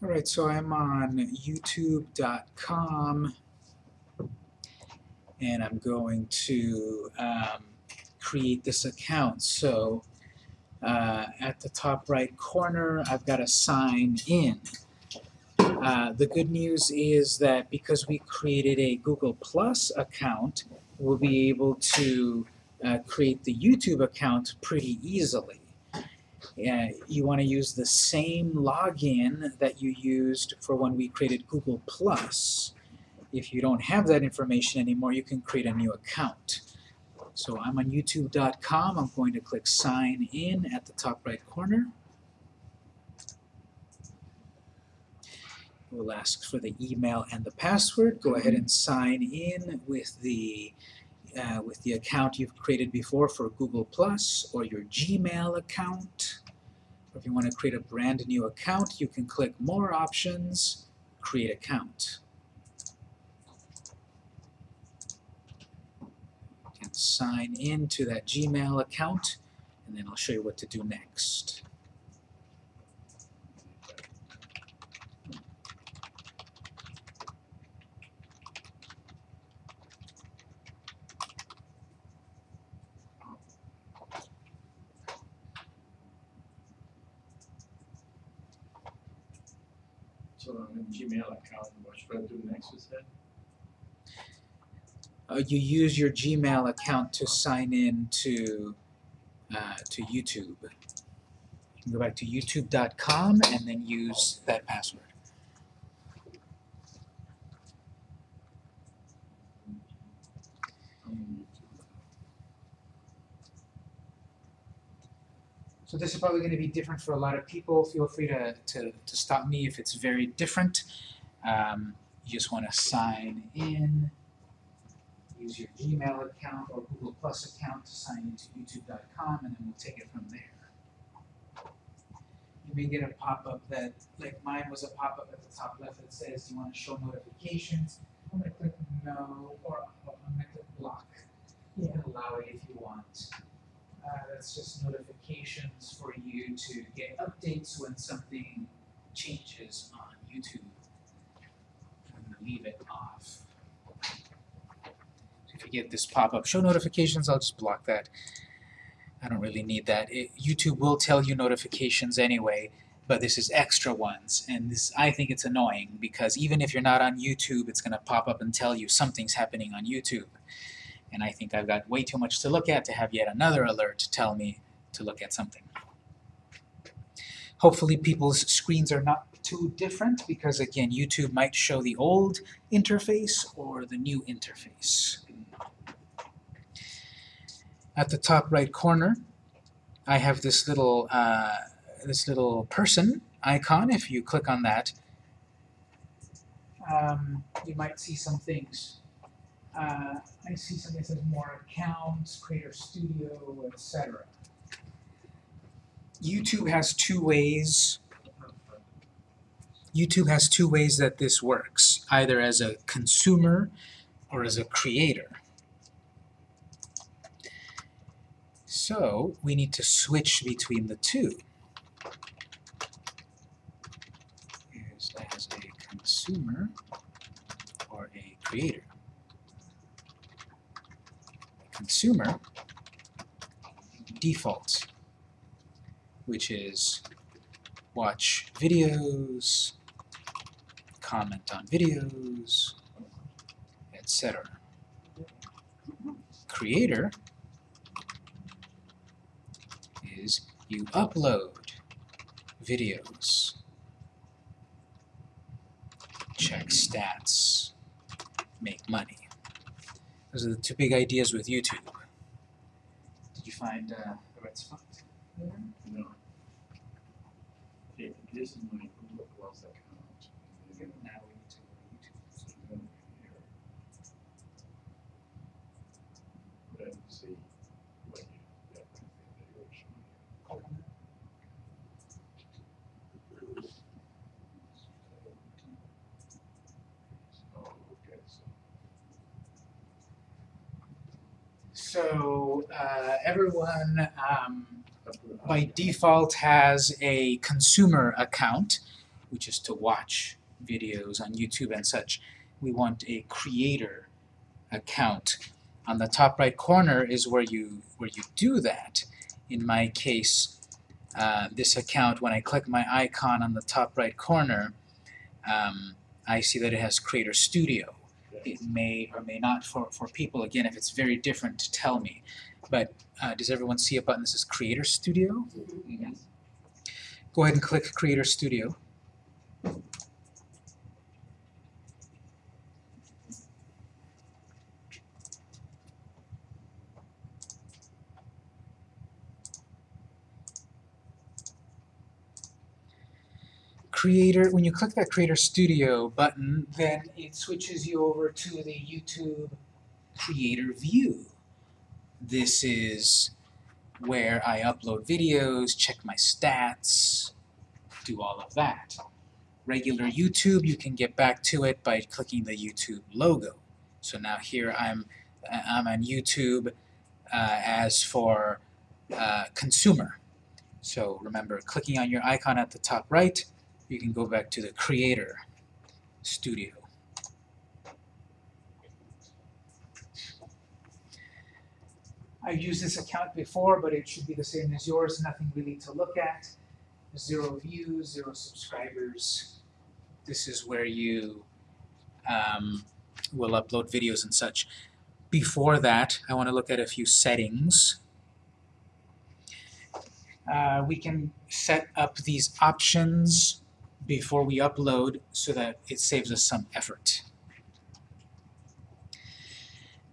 All right, so I'm on youtube.com and I'm going to um, create this account. So uh, at the top right corner, I've got to sign in. Uh, the good news is that because we created a Google Plus account, we'll be able to uh, create the YouTube account pretty easily. Uh, you want to use the same login that you used for when we created Google Plus. If you don't have that information anymore, you can create a new account. So I'm on youtube.com. I'm going to click sign in at the top right corner. We'll ask for the email and the password. Go ahead and sign in with the uh, with the account you've created before for Google Plus or your Gmail account. If you want to create a brand new account, you can click More Options, Create Account. Can sign in to that Gmail account, and then I'll show you what to do next. So on a Gmail account, what should I do next with that? Uh, you use your Gmail account to sign in to uh, to YouTube. You can go back to youtube.com and then use that password. Um, So this is probably going to be different for a lot of people. Feel free to, to, to stop me if it's very different. Um, you just want to sign in, use your Gmail account or Google Plus account to sign into youtube.com, and then we'll take it from there. You may get a pop-up that, like mine was a pop-up at the top left that says, do you want to show notifications? I'm going to click no, or I'm going to click block. You can allow it if you want. Uh, that's just notifications for you to get updates when something changes on YouTube. I'm going to leave it off. So if you get this pop-up show notifications, I'll just block that. I don't really need that. It, YouTube will tell you notifications anyway, but this is extra ones, and this I think it's annoying because even if you're not on YouTube, it's going to pop up and tell you something's happening on YouTube. And I think I've got way too much to look at to have yet another alert to tell me to look at something. Hopefully people's screens are not too different because again YouTube might show the old interface or the new interface. At the top right corner I have this little uh, this little person icon. If you click on that um, you might see some things uh, I see something that says more accounts, Creator Studio, etc. YouTube has two ways. YouTube has two ways that this works, either as a consumer or as a creator. So we need to switch between the two. As a consumer or a creator consumer default, which is watch videos, comment on videos, etc. Creator is you upload videos, check stats, make money. Those are the two big ideas with YouTube. Did you find uh, the right spot? No. Okay, this is my Google Plus account. And then Now we need to go to YouTube. so then here. Then see what you, that thing that you're showing. Oh, okay, so. So uh, everyone um, by default has a consumer account which is to watch videos on YouTube and such. We want a creator account. On the top right corner is where you where you do that. In my case, uh, this account, when I click my icon on the top right corner, um, I see that it has Creator Studio. It may or may not for, for people, again, if it's very different, to tell me. But uh, does everyone see a button that says Creator Studio? Yes. Go ahead and click Creator Studio. Creator, when you click that Creator Studio button, then it switches you over to the YouTube Creator View. This is where I upload videos, check my stats, do all of that. Regular YouTube, you can get back to it by clicking the YouTube logo. So now here I'm, I'm on YouTube uh, as for uh, consumer. So remember, clicking on your icon at the top right, you can go back to the Creator Studio. I've used this account before, but it should be the same as yours, nothing really to look at. Zero views, zero subscribers. This is where you um, will upload videos and such. Before that, I want to look at a few settings. Uh, we can set up these options before we upload so that it saves us some effort.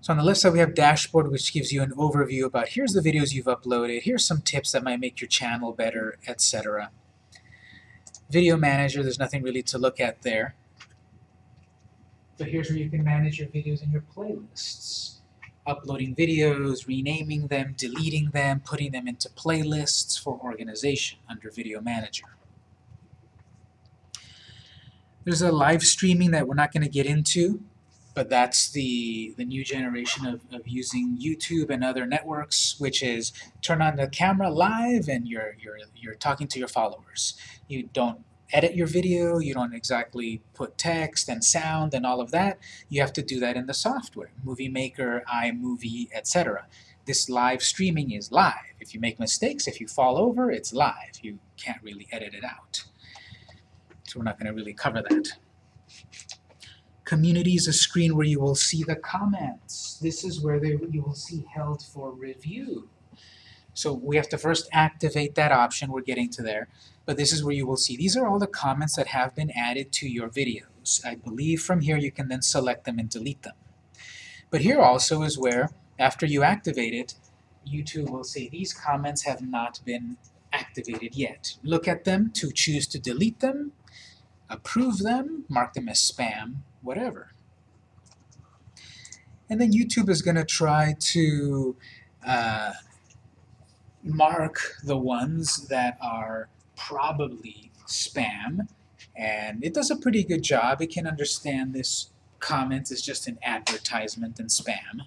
So on the left side we have dashboard which gives you an overview about here's the videos you've uploaded, here's some tips that might make your channel better, etc. Video manager, there's nothing really to look at there. But here's where you can manage your videos and your playlists. Uploading videos, renaming them, deleting them, putting them into playlists for organization under Video Manager. There's a live streaming that we're not going to get into, but that's the, the new generation of, of using YouTube and other networks, which is turn on the camera live and you're, you're, you're talking to your followers. You don't edit your video, you don't exactly put text and sound and all of that. You have to do that in the software, Movie Maker, iMovie, etc. This live streaming is live. If you make mistakes, if you fall over, it's live. You can't really edit it out. So we're not going to really cover that. Community is a screen where you will see the comments. This is where they, you will see held for review. So we have to first activate that option, we're getting to there, but this is where you will see. These are all the comments that have been added to your videos. I believe from here you can then select them and delete them. But here also is where, after you activate it, YouTube will say these comments have not been activated yet. Look at them to choose to delete them, approve them, mark them as spam, whatever. And then YouTube is going to try to uh, mark the ones that are probably spam, and it does a pretty good job. It can understand this comment is just an advertisement and spam,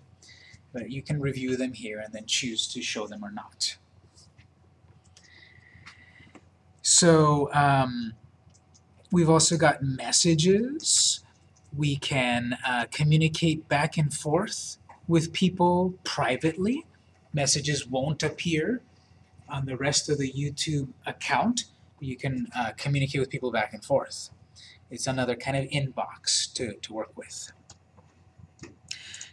but you can review them here and then choose to show them or not. So um, we've also got messages. We can uh, communicate back and forth with people privately. Messages won't appear on the rest of the YouTube account. You can uh, communicate with people back and forth. It's another kind of inbox to, to work with.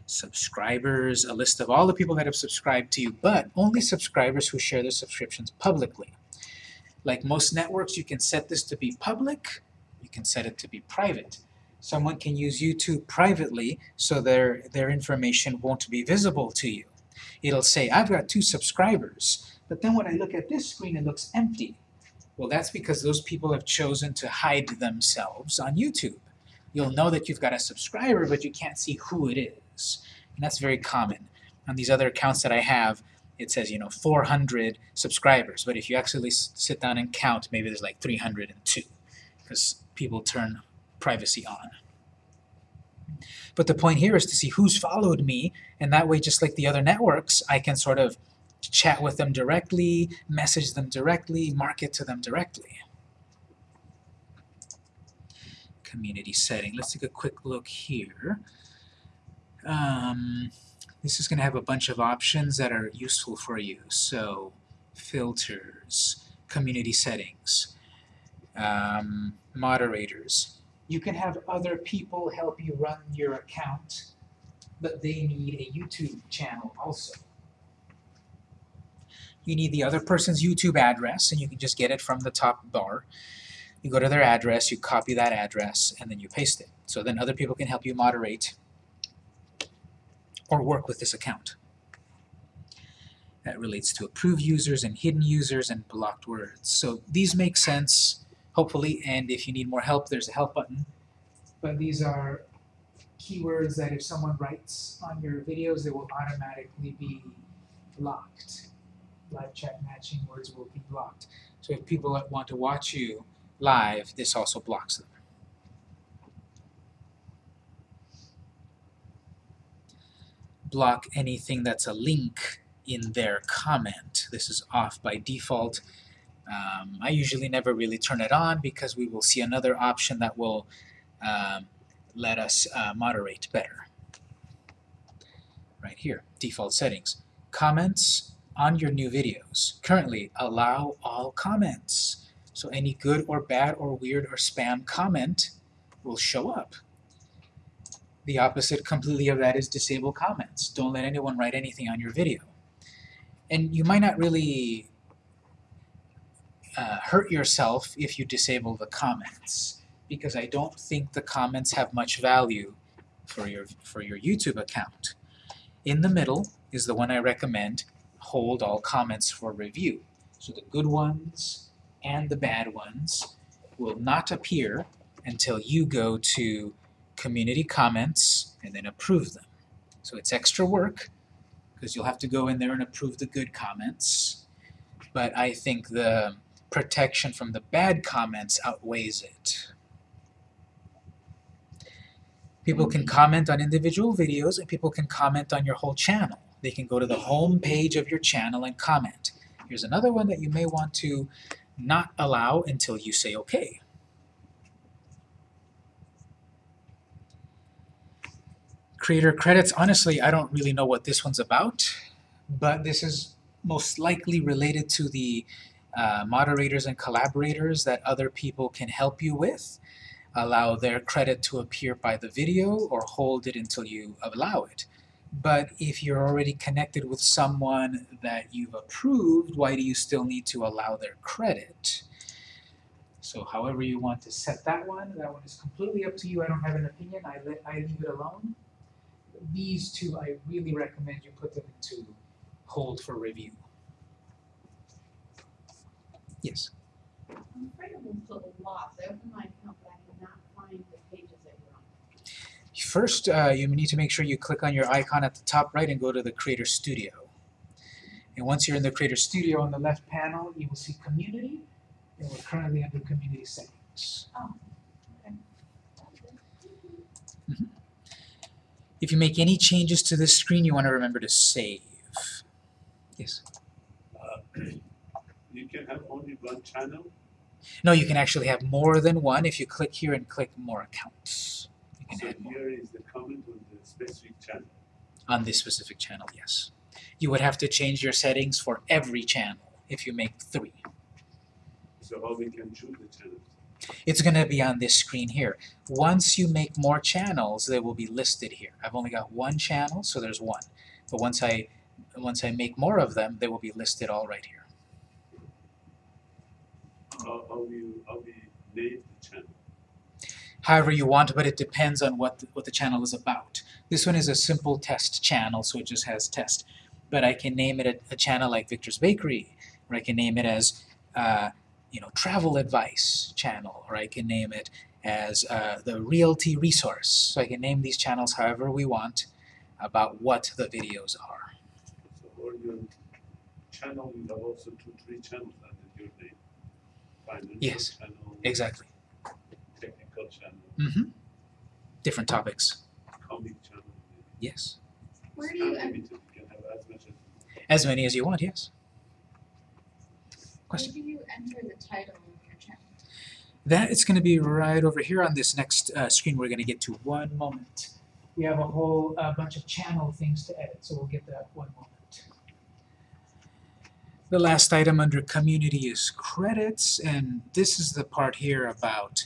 Subscribers, a list of all the people that have subscribed to you, but only subscribers who share their subscriptions publicly. Like most networks, you can set this to be public, you can set it to be private. Someone can use YouTube privately so their, their information won't be visible to you. It'll say, I've got two subscribers, but then when I look at this screen, it looks empty. Well, that's because those people have chosen to hide themselves on YouTube. You'll know that you've got a subscriber, but you can't see who it is. And that's very common. On these other accounts that I have, it says, you know, 400 subscribers. But if you actually sit down and count, maybe there's like 302, because people turn privacy on. But the point here is to see who's followed me, and that way, just like the other networks, I can sort of chat with them directly, message them directly, market to them directly. community setting. Let's take a quick look here. Um, this is going to have a bunch of options that are useful for you. So, filters, community settings, um, moderators. You can have other people help you run your account, but they need a YouTube channel also. You need the other person's YouTube address, and you can just get it from the top bar. You go to their address, you copy that address, and then you paste it. So then other people can help you moderate or work with this account. That relates to approved users and hidden users and blocked words. So these make sense, hopefully, and if you need more help, there's a help button. But these are keywords that if someone writes on your videos, they will automatically be blocked. Live chat matching words will be blocked. So if people want to watch you live, this also blocks them. Block anything that's a link in their comment. This is off by default. Um, I usually never really turn it on because we will see another option that will um, let us uh, moderate better. Right here, default settings. Comments on your new videos. Currently, allow all comments. So any good or bad or weird or spam comment will show up. The opposite completely of that is disable comments. Don't let anyone write anything on your video. And you might not really uh, hurt yourself if you disable the comments because I don't think the comments have much value for your, for your YouTube account. In the middle is the one I recommend, hold all comments for review. So the good ones and the bad ones will not appear until you go to community comments and then approve them. So it's extra work because you'll have to go in there and approve the good comments. But I think the protection from the bad comments outweighs it. People can comment on individual videos and people can comment on your whole channel. They can go to the home page of your channel and comment. Here's another one that you may want to not allow until you say okay. Creator credits, honestly, I don't really know what this one's about, but this is most likely related to the uh, moderators and collaborators that other people can help you with. Allow their credit to appear by the video or hold it until you allow it. But if you're already connected with someone that you've approved, why do you still need to allow their credit? So however you want to set that one, that one is completely up to you. I don't have an opinion. I, let, I leave it alone. These two, I really recommend you put them into hold for review. Yes? I'm afraid of them so lost. I opened my account, but I cannot find the pages that you're on. First, uh, you need to make sure you click on your icon at the top right and go to the Creator Studio. And once you're in the Creator Studio on the left panel, you will see Community, and we're currently under Community Settings. Oh, If you make any changes to this screen, you want to remember to save. Yes? Uh, You can have only one channel, No, you can actually have more than one if you click here and click More Accounts. You can so here is the comment on the specific channel. on this specific channel, yes. You would have to change your settings for every channel if you make three. So how we can choose the channel? It's going to be on this screen here. Once you make more channels, they will be listed here. I've only got one channel, so there's one. But once I once I make more of them, they will be listed all right here. How, how you, how we name the channel? However you want, but it depends on what the, what the channel is about. This one is a simple test channel, so it just has test. But I can name it a, a channel like Victor's Bakery, or I can name it as uh, you know travel advice channel, or I can name it as uh, the realty resource. So I can name these channels however we want about what the videos are. So or your channel, you have also two, three channels under your name. Financial Yes, channel, Exactly. technical channel, Mm-hmm. Different topics. comic channel. Yes. Where do you, not you can have as much as As many as you want. Yes. Where Question. do you enter the title of your channel? That is going to be right over here on this next uh, screen we're going to get to. One moment. We have a whole uh, bunch of channel things to edit, so we'll get that one moment. The last item under community is credits, and this is the part here about,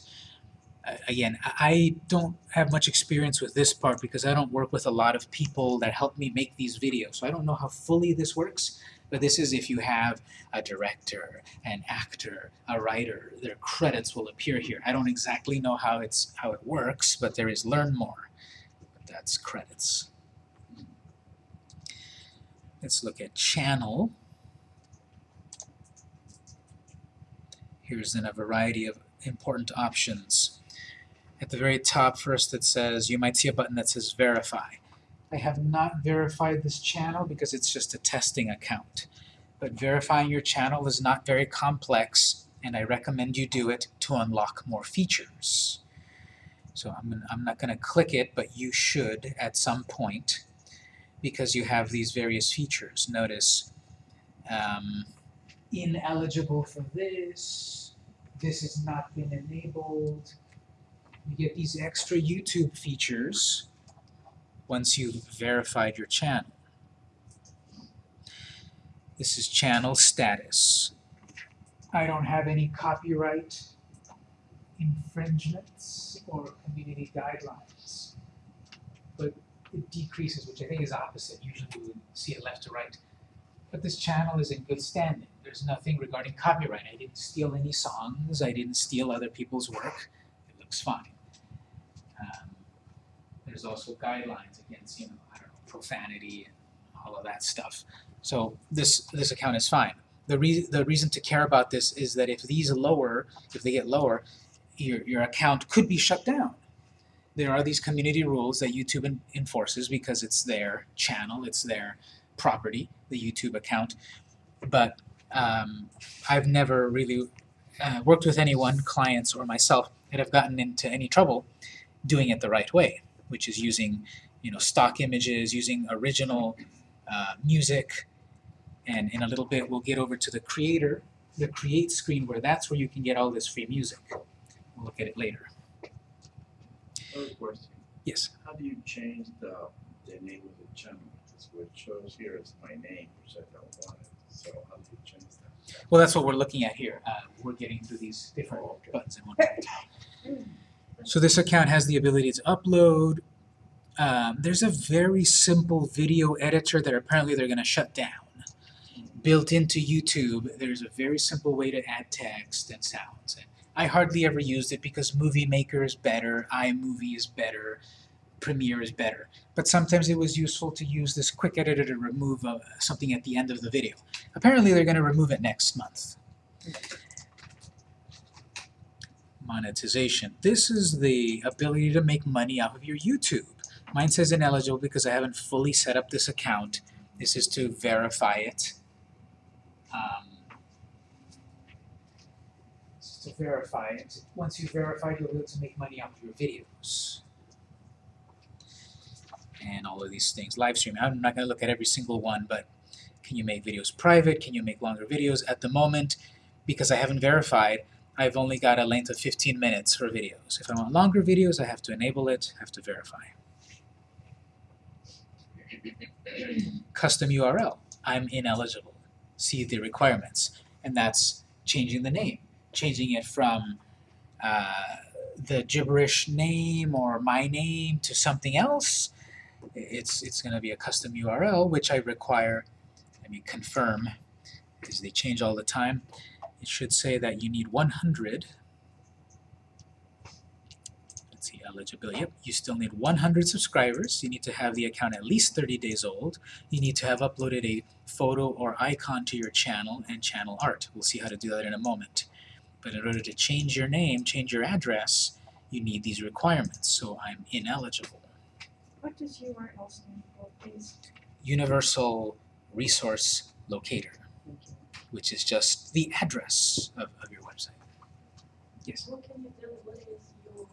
uh, again, I don't have much experience with this part because I don't work with a lot of people that help me make these videos, so I don't know how fully this works, but this is if you have a director, an actor, a writer, their credits will appear here. I don't exactly know how it's how it works, but there is learn more. That's credits. Let's look at channel. Here's then a variety of important options. At the very top first it says, you might see a button that says verify. I have not verified this channel because it's just a testing account. But verifying your channel is not very complex and I recommend you do it to unlock more features. So I'm, I'm not going to click it, but you should at some point because you have these various features. Notice um, ineligible for this, this has not been enabled. You get these extra YouTube features once you've verified your channel. This is channel status. I don't have any copyright infringements or community guidelines. But it decreases, which I think is opposite. Usually we would see it left to right. But this channel is in good standing. There's nothing regarding copyright. I didn't steal any songs. I didn't steal other people's work. It looks fine. Um, there's also guidelines against, you know, I don't know, profanity and all of that stuff. So this this account is fine. The reason the reason to care about this is that if these lower, if they get lower, your your account could be shut down. There are these community rules that YouTube en- enforces because it's their channel, it's their property, the YouTube account. But um, I've never really uh, worked with anyone, clients or myself, that have gotten into any trouble doing it the right way, which is using you know stock images, using original uh, music, and in a little bit we'll get over to the creator, the create screen where that's where you can get all this free music. We'll look at it later. Question, Yes. how do you change the, the name of the channel? Because what shows here is my name, which I don't want it, so how do you change that? Well, that's what we're looking at here. Uh, we're getting through these different Oh, okay. buttons in one. So this account has the ability to upload. Um, there's a very simple video editor that apparently they're going to shut down. Built into YouTube, there's a very simple way to add text and sounds. I hardly ever used it because Movie Maker is better, iMovie is better, Premiere is better. But sometimes it was useful to use this quick editor to remove uh, something at the end of the video. Apparently they're going to remove it next month. Monetization. This is the ability to make money off of your YouTube. Mine says ineligible because I haven't fully set up this account. This is to verify it. Um, to verify it. Once you've verified, you'll be able to make money off of your videos. And all of these things. Live streaming. I'm not going to look at every single one, but can you make videos private? Can you make longer videos? At the moment, because I haven't verified, I've only got a length of 15 minutes for videos. If I want longer videos, I have to enable it, have to verify. Custom URL. I'm ineligible. See the requirements. And that's changing the name. Changing it from uh, the gibberish name or my name to something else. It's, it's going to be a custom URL, which I require, let me confirm, because they change all the time. It should say that you need 100. Let's see, eligibility. Yep, you still need 100 subscribers. You need to have the account at least 30 days old. You need to have uploaded a photo or icon to your channel and channel art. We'll see how to do that in a moment. But in order to change your name, change your address, you need these requirements. So I'm ineligible. What does URL stand for, please? Universal Resource Locator, which is just the address of, of your website. Yes. What can you do, what is your URL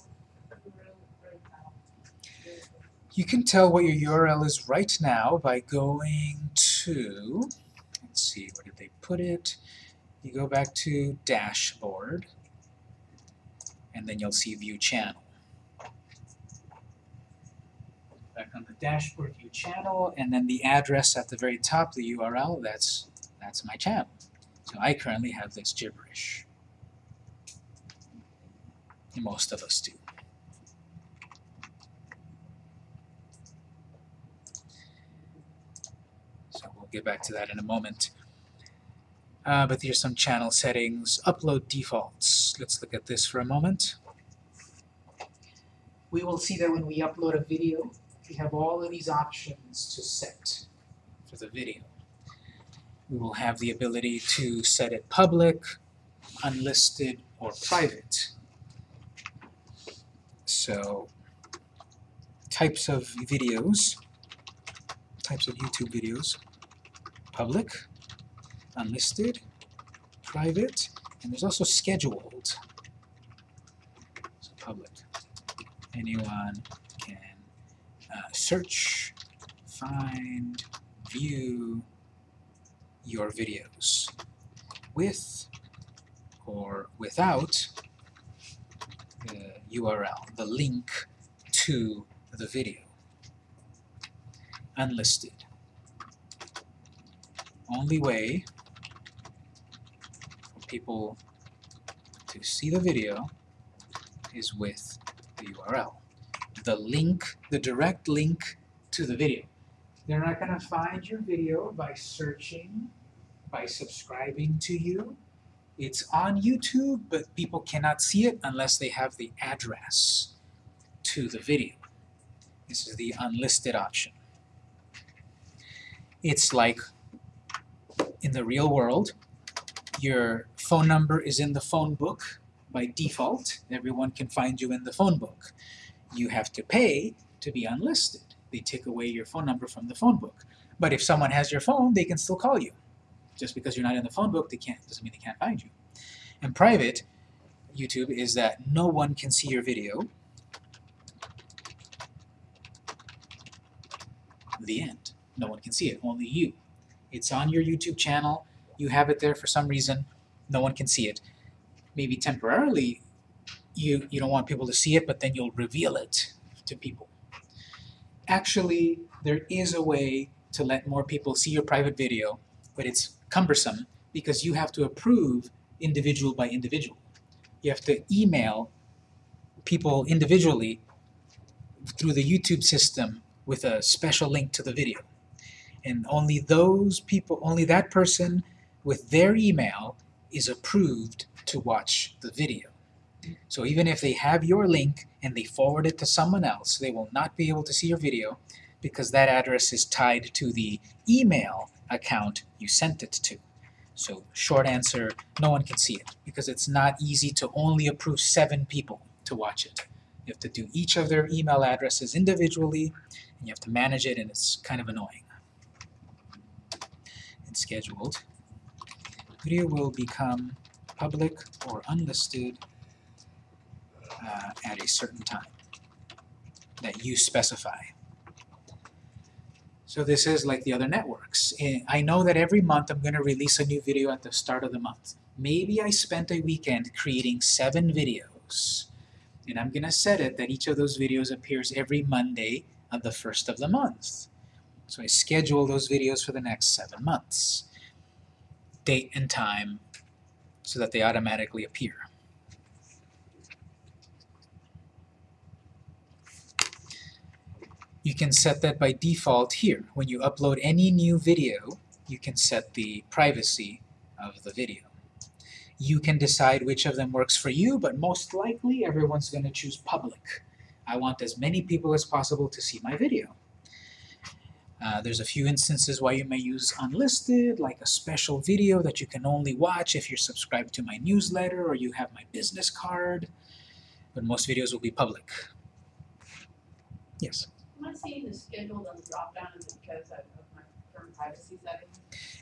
right now? You can tell what your URL is right now by going to, let's see, where did they put it? You go back to dashboard, and then you'll see View Channel. Back on the dashboard, View Channel, and then the address at the very top, the URL, that's, that's my channel. So I currently have this gibberish. Most of us do. So we'll get back to that in a moment. Uh, but here's some channel settings, upload defaults. Let's look at this for a moment. We will see that when we upload a video, we have all of these options to set for the video. We will have the ability to set it public, unlisted, or private. So, types of videos, types of YouTube videos, public, unlisted, private, and there's also scheduled. So public. Anyone can uh, search, find, view your videos with or without the URL, the link to the video. Unlisted. Only way for people to see the video is with the URL. The link, the direct link to the video. They're not going to find your video by searching, by subscribing to you. It's on YouTube, but people cannot see it unless they have the address to the video. This is the unlisted option. It's like in the real world, your phone number is in the phone book by default. Everyone can find you in the phone book. You have to pay to be unlisted. They take away your phone number from the phone book. But if someone has your phone, they can still call you. Just because you're not in the phone book, they can't doesn't mean they can't find you. And private YouTube is that no one can see your video. The end. No one can see it, only you. It's on your YouTube channel, you have it there for some reason, no one can see it. Maybe temporarily you, you don't want people to see it, but then you'll reveal it to people. Actually, there is a way to let more people see your private video, but it's cumbersome because you have to approve individual by individual. You have to email people individually through the YouTube system with a special link to the video. And only those people, only that person with their email is approved to watch the video. So even if they have your link and they forward it to someone else, they will not be able to see your video because that address is tied to the email account you sent it to. So short answer, no one can see it because it's not easy to only approve seven people to watch it. You have to do each of their email addresses individually and you have to manage it and it's kind of annoying. And scheduled. Video will become public or unlisted uh, at a certain time that you specify. So this is like the other networks. I know that every month I'm going to release a new video at the start of the month. Maybe I spent a weekend creating seven videos. And I'm going to set it that each of those videos appears every Monday of the first of the month. So I schedule those videos for the next seven months. Date and time so that they automatically appear. You can set that by default here. When you upload any new video, you can set the privacy of the video. You can decide which of them works for you, but most likely everyone's going to choose public. I want as many people as possible to see my video. Uh, there's a few instances why you may use unlisted, like a special video that you can only watch if you're subscribed to my newsletter or you have my business card, but most videos will be public. Yes? I seeing the scheduled on the drop-down is it because of of my current privacy settings?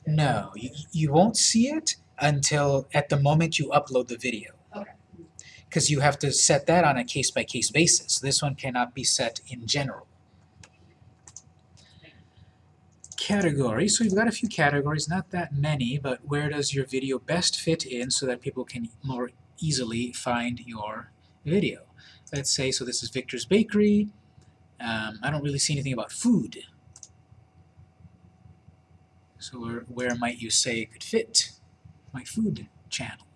No, you, you won't see it until at the moment you upload the video. Okay. Because you have to set that on a case-by-case basis. This one cannot be set in general. Categories, so you've got a few categories, not that many, but where does your video best fit in so that people can more easily find your video. Let's say, so this is Victor's Bakery. Um, I don't really see anything about food. So where, where might you say it could fit my food channel?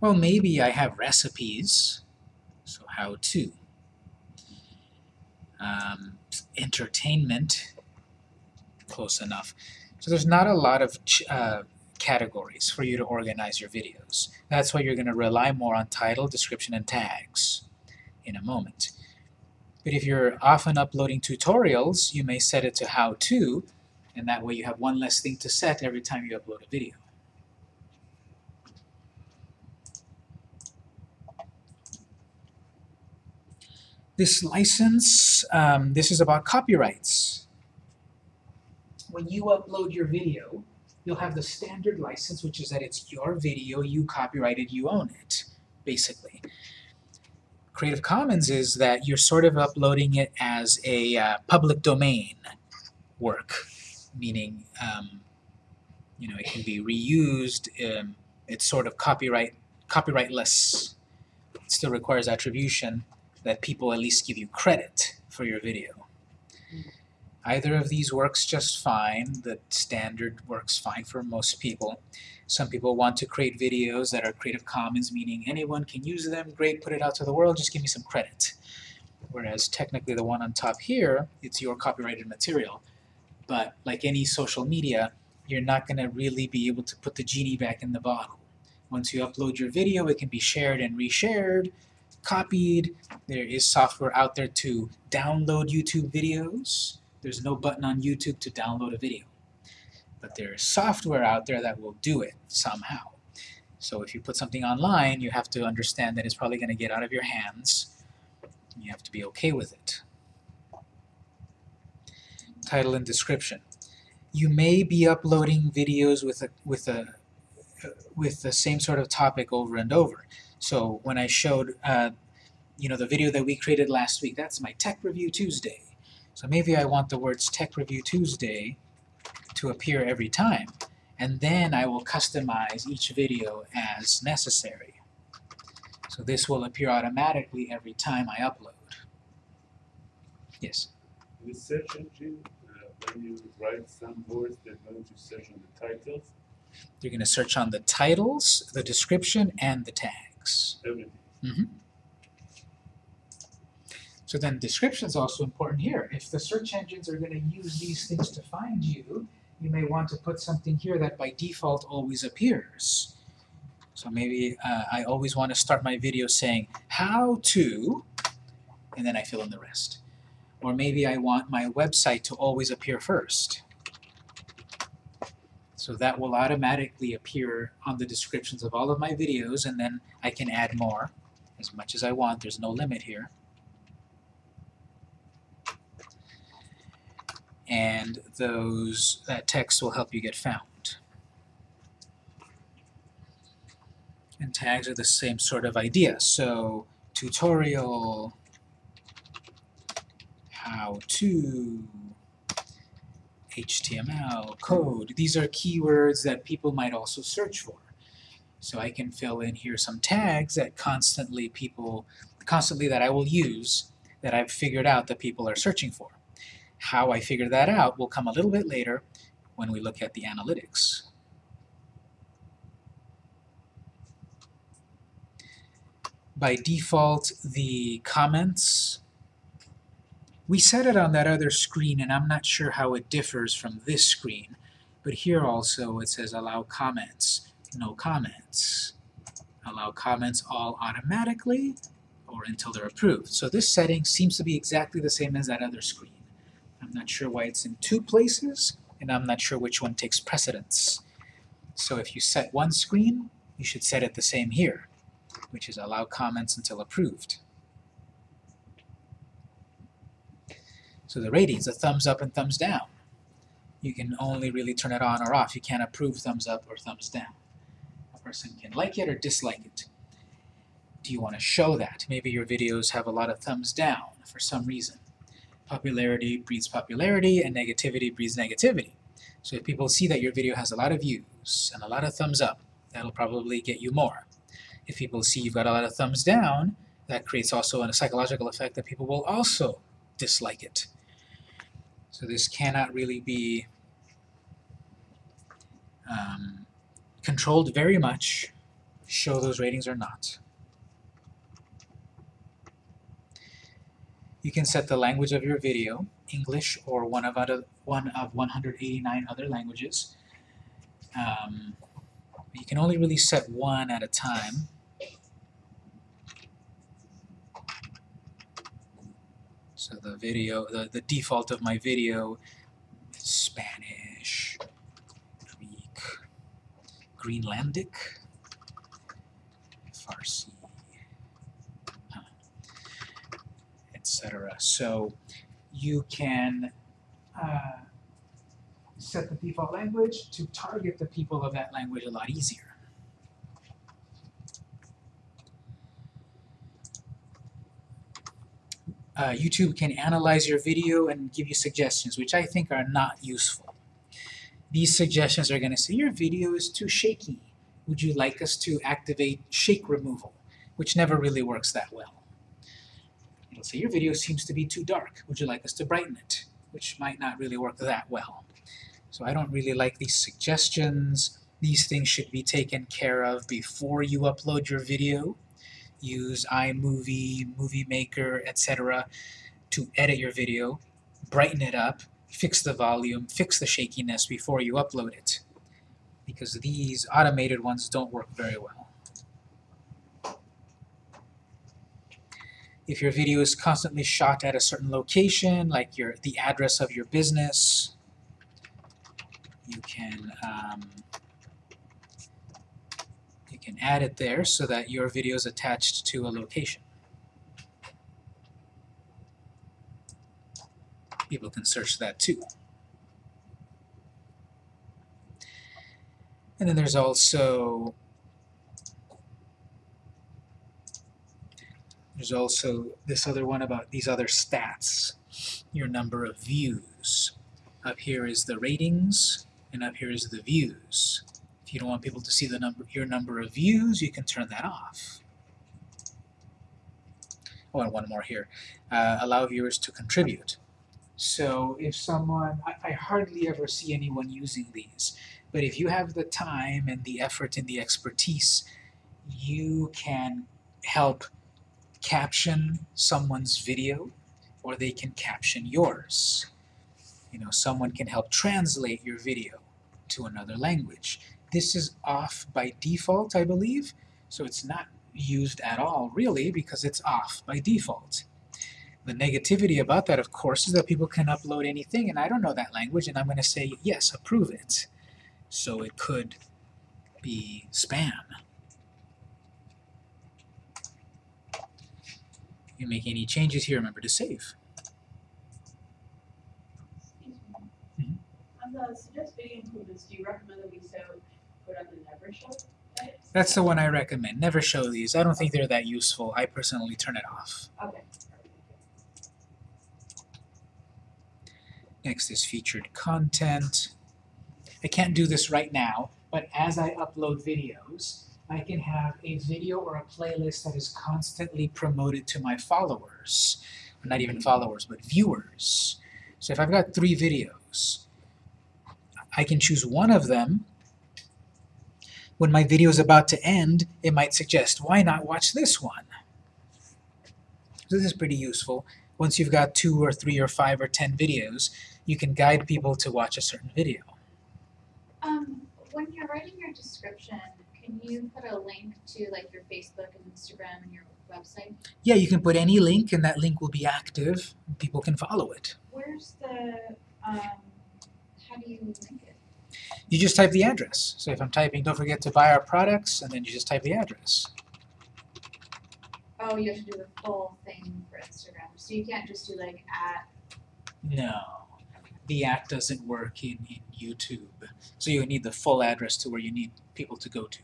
Well, maybe I have recipes, so how to. Um, entertainment, close enough. So there's not a lot of uh, categories for you to organize your videos. That's why you're going to rely more on title, description, and tags in a moment. But if you're often uploading tutorials, you may set it to how to, and that way you have one less thing to set every time you upload a video. This license, um, this is about copyrights. When you upload your video, you'll have the standard license, which is that it's your video, you copyrighted, you own it, basically. Creative Commons is that you're sort of uploading it as a uh, public domain work, meaning um, you know it can be reused. Um, it's sort of copyright copyrightless. It still requires attribution that people at least give you credit for your video. Either of these works just fine. The standard works fine for most people. Some people want to create videos that are Creative Commons, meaning anyone can use them. Great, put it out to the world, just give me some credit. Whereas technically the one on top here, it's your copyrighted material. But like any social media, you're not going to really be able to put the genie back in the bottle. Once you upload your video, it can be shared and reshared, copied. There is software out there to download YouTube videos. There's no button on YouTube to download a video. But there's software out there that will do it somehow. So if you put something online, you have to understand that it's probably going to get out of your hands. You have to be okay with it. Title and description. You may be uploading videos with a with a with the same sort of topic over and over. So when I showed uh, you know the video that we created last week, that's my Tech Review Tuesday. So maybe I want the words Tech Review Tuesday to appear every time. And then I will customize each video as necessary. So this will appear automatically every time I upload. Yes? In the search engine, uh, when you write some words, they're going to search on the titles, You're going to search on the titles, the description, and the tags. everything. So then description is also important here. If the search engines are going to use these things to find you, you may want to put something here that by default always appears. So maybe uh, I always want to start my video saying, how to, and then I fill in the rest. Or maybe I want my website to always appear first. So that will automatically appear on the descriptions of all of my videos, and then I can add more as much as I want. There's no limit here. And those uh, that text will help you get found. And tags are the same sort of idea. So tutorial, how to, HTML, code. These are keywords that people might also search for. So I can fill in here some tags that constantly people, constantly that I will use that I've figured out that people are searching for. How I figure that out will come a little bit later when we look at the analytics. By default, the comments, we set it on that other screen and I'm not sure how it differs from this screen, but here also it says allow comments, no comments. Allow comments all automatically or until they're approved. So this setting seems to be exactly the same as that other screen. I'm not sure why it's in two places, and I'm not sure which one takes precedence. So if you set one screen, you should set it the same here, which is allow comments until approved. So the ratings, the thumbs up and thumbs down. You can only really turn it on or off. You can't approve thumbs up or thumbs down. A person can like it or dislike it. Do you want to show that? Maybe your videos have a lot of thumbs down for some reason popularity breeds popularity and negativity breeds negativity. So if people see that your video has a lot of views and a lot of thumbs up, That'll probably get you more. If people see you've got a lot of thumbs down, that creates also a psychological effect that people will also dislike it. So this cannot really be um, controlled very much, show those ratings or not. You can set the language of your video, English or one of other one of 189 other languages. Um, you can only really set one at a time. So the video, the, the default of my video is Spanish, Greek, Greenlandic, Farsi, uh, etc. So you can uh, set the default language to target the people of that language a lot easier. Uh, YouTube can analyze your video and give you suggestions, which I think are not useful. These suggestions are going to say, your video is too shaky. Would you like us to activate shake removal? Which never really works that well. It'll say, your video seems to be too dark. Would you like us to brighten it? Which might not really work that well. So I don't really like these suggestions. These things should be taken care of before you upload your video. Use iMovie, Movie Maker, etc. to edit your video, brighten it up, fix the volume, fix the shakiness before you upload it. Because these automated ones don't work very well. If your video is constantly shot at a certain location, like your the address of your business, you can um, you can add it there so that your video is attached to a location. People can search that too. And then there's also there's also this other one about these other stats, your number of views. Up here is the ratings, and up here is the views. If you don't want people to see the number, your number of views, you can turn that off. Oh, and one more here. Uh, allow viewers to contribute. So if someone, I, I hardly ever see anyone using these, but if you have the time and the effort and the expertise, you can help caption someone's video, or they can caption yours. You know, someone can help translate your video to another language. This is off by default, I believe, so it's not used at all, really, because it's off by default. The negativity about that, of course, is that people can upload anything, and I don't know that language, and I'm going to say, yes, approve it. So it could be spam. You make any changes here, remember to save. Excuse Mhm. On the suggest video improvements, do you recommend that we so put on the never show edits? That's the one I recommend. Never show these. I don't think they're that useful. I personally turn it off. Okay. Next is featured content. I can't do this right now, but as I upload videos, I can have a video or a playlist that is constantly promoted to my followers. Not even followers, but viewers. So if I've got three videos, I can choose one of them. When my video is about to end, it might suggest, why not watch this one? So this is pretty useful. Once you've got two or three or five or ten videos, you can guide people to watch a certain video. Um, when you're writing your description, can you put a link to like your Facebook and Instagram and your website? Yeah, you can put any link and that link will be active. People can follow it. Where's the, um, how do you link it? You just type the address. So if I'm typing, don't forget to buy our products, and then you just type the address. Oh, you have to do the full thing for Instagram, so you can't just do like at, No, the app doesn't work in, in YouTube. So you need the full address to where you need people to go to.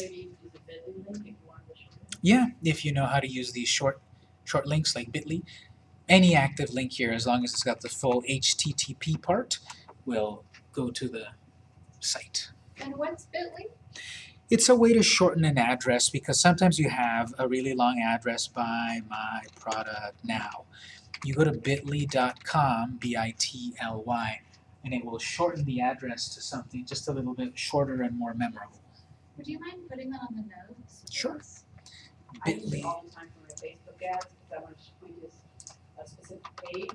Or maybe use a bit.ly link if you wanted to show. Yeah, if you know how to use these short short links like bit.ly. Any active link here, as long as it's got the full HTTP part, will go to the site. and what's Bitly? It's a way to shorten an address because sometimes you have a really long address buy my product now. You go to bit.ly.com, B-I-T-L-Y, and it will shorten the address to something just a little bit shorter and more memorable. Would you mind putting that on the notes? Sure. I use Bitly. it all the time for my Facebook ads, because I want to point this a specific page,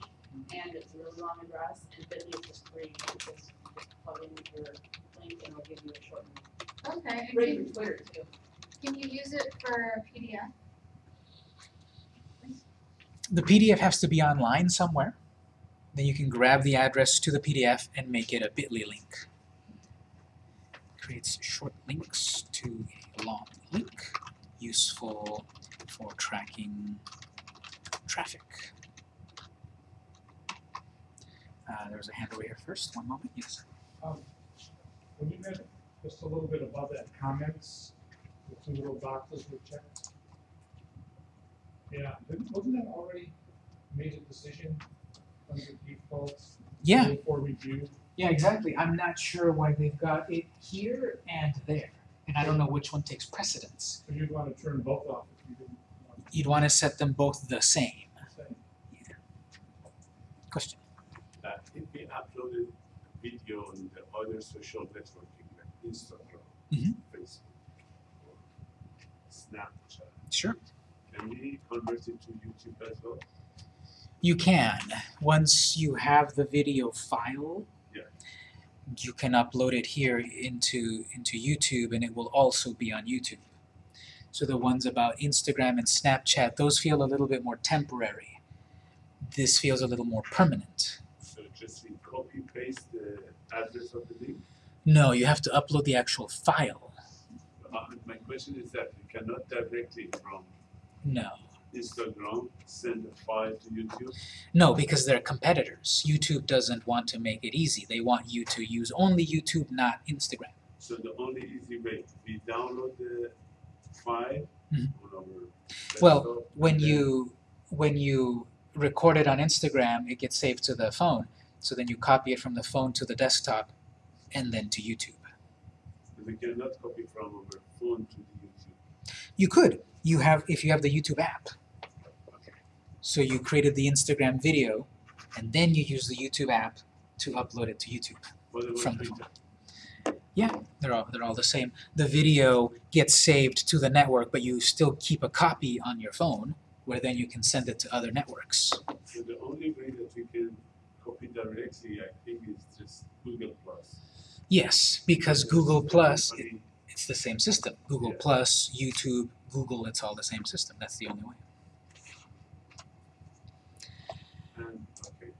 and it's a really long address, and Bitly is just free, you just, just plug in your link and it'll give you a short one. Okay, and Great can, for Twitter too. can you use it for a PDF? The PDF has to be online somewhere. Then you can grab the address to the PDF and make it a bit.ly link. Creates short links to a long link, useful for tracking traffic. Uh, there was a hand over here first, one moment, yes. Um, when you read just a little bit above that comments, the two little boxes were checked. Yeah, didn't- wasn't that already made a decision under defaults? Yeah, For review? Yeah, exactly. I'm not sure why they've got it here and there, and I don't know which one takes precedence. So you'd want to turn both off if you didn't want to. You'd want to set them both the same. to say. Question? Uh, if we uploaded video on the other social networking like Instagram, Mhm. Facebook, or Snapchat, Sure. can we convert it to YouTube as well? You can. Once you have the video file, Yeah. You can upload it here into, into YouTube and it will also be on YouTube. So the ones about Instagram and Snapchat, those feel a little bit more temporary. This feels a little more permanent. So just copy paste the address of the link? No, you have to upload the actual file. Uh, my question is that you cannot directly from No. Instagram send a file to YouTube? No, because they're competitors. YouTube doesn't want to make it easy. They want you to use only YouTube, not Instagram. So the only easy way, we download the file Mhm. on our Well, when you when you record it on Instagram, it gets saved to the phone. So then you copy it from the phone to the desktop and then to YouTube. We cannot copy from our phone to the YouTube. You could. You have if you have the YouTube app. So you created the Instagram video and then you use the YouTube app to upload it to YouTube. From the phone. Yeah, They're all they're all the same. The video gets saved to the network, but you still keep a copy on your phone where then you can send it to other networks. So the only way that we can copy directly, I think, is just Google Plus. Yes, because Google Plus it's the same system. Google Yeah. Plus, YouTube, Google, it's all the same system. That's the only way. Okay.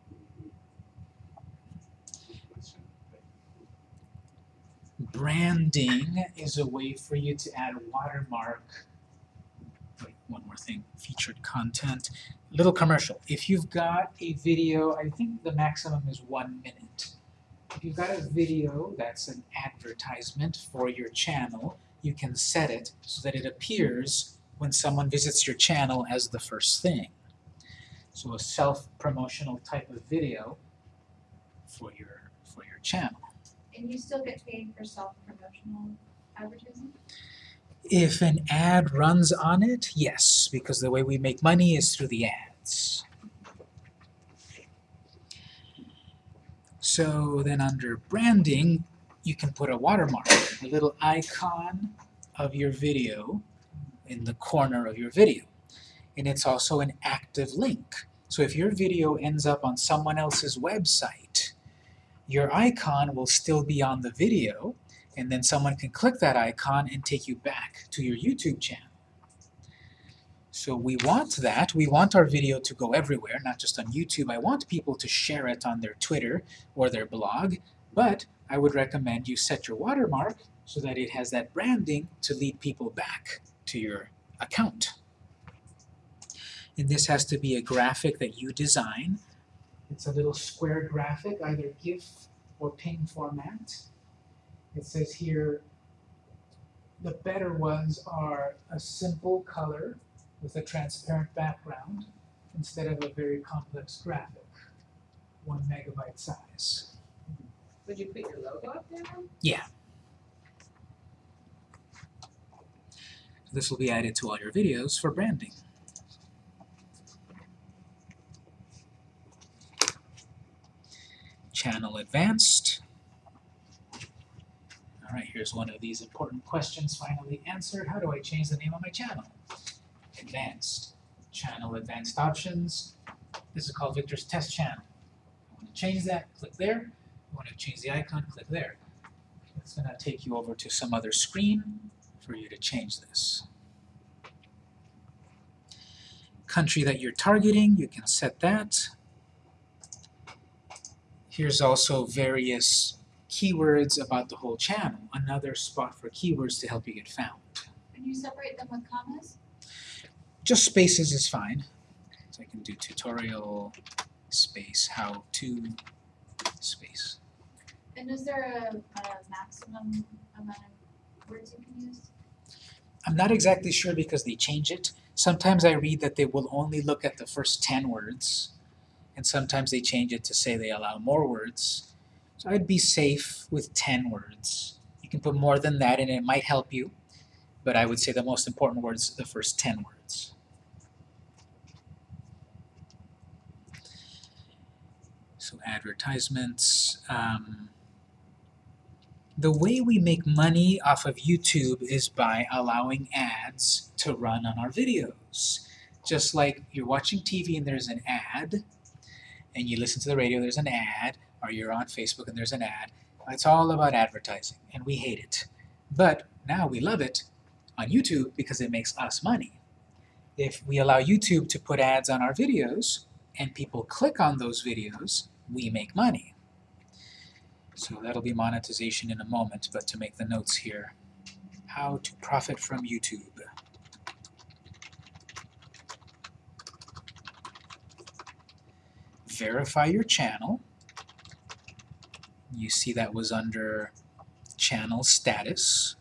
Branding is a way for you to add a watermark. Wait, one more thing. Featured content. Little commercial. If you've got a video, I think the maximum is one minute. If you've got a video that's an advertisement for your channel, you can set it so that it appears when someone visits your channel as the first thing. So a self-promotional type of video for your for your channel. And you still get paid for self-promotional advertising? If an ad runs on it, yes, because the way we make money is through the ads. So then under branding, you can put a watermark, a little icon of your video in the corner of your video. And it's also an active link. So if your video ends up on someone else's website, your icon will still be on the video, and then someone can click that icon and take you back to your YouTube channel. So we want that. We want our video to go everywhere, not just on YouTube. I want people to share it on their Twitter or their blog, but I would recommend you set your watermark so that it has that branding to lead people back to your account. And this has to be a graphic that you design. It's a little square graphic, either GIF or PNG format. It says here, the better ones are a simple color with a transparent background instead of a very complex graphic, one megabyte size. Would you put your logo up there? Yeah. This will be added to all your videos for branding. Channel Advanced. All right, here's one of these important questions finally answered. How do I change the name of my channel? Advanced. Channel Advanced Options. This is called Victor's Test Channel. I want to change that, click there. I want to change the icon, click there. It's going to take you over to some other screen for you to change this. Country that you're targeting, you can set that. Here's also various keywords about the whole channel, another spot for keywords to help you get found. Can you separate them with commas? Just spaces is fine. So I can do tutorial space how to space. And is there a, a maximum amount of words you can use? I'm not exactly sure because they change it. Sometimes I read that they will only look at the first 10 words, and sometimes they change it to say they allow more words. So I'd be safe with 10 words. You can put more than that and it might help you, but I would say the most important words are the first 10 words. So advertisements. Um, the way we make money off of YouTube is by allowing ads to run on our videos. Just like you're watching TV and there's an ad, and you listen to the radio, there's an ad, or you're on Facebook and there's an ad. It's all about advertising, and we hate it. But now we love it on YouTube because it makes us money. If we allow YouTube to put ads on our videos, and people click on those videos, we make money. So that'll be monetization in a moment, but to make the notes here, how to profit from YouTube. Verify your channel. You see that was under channel status.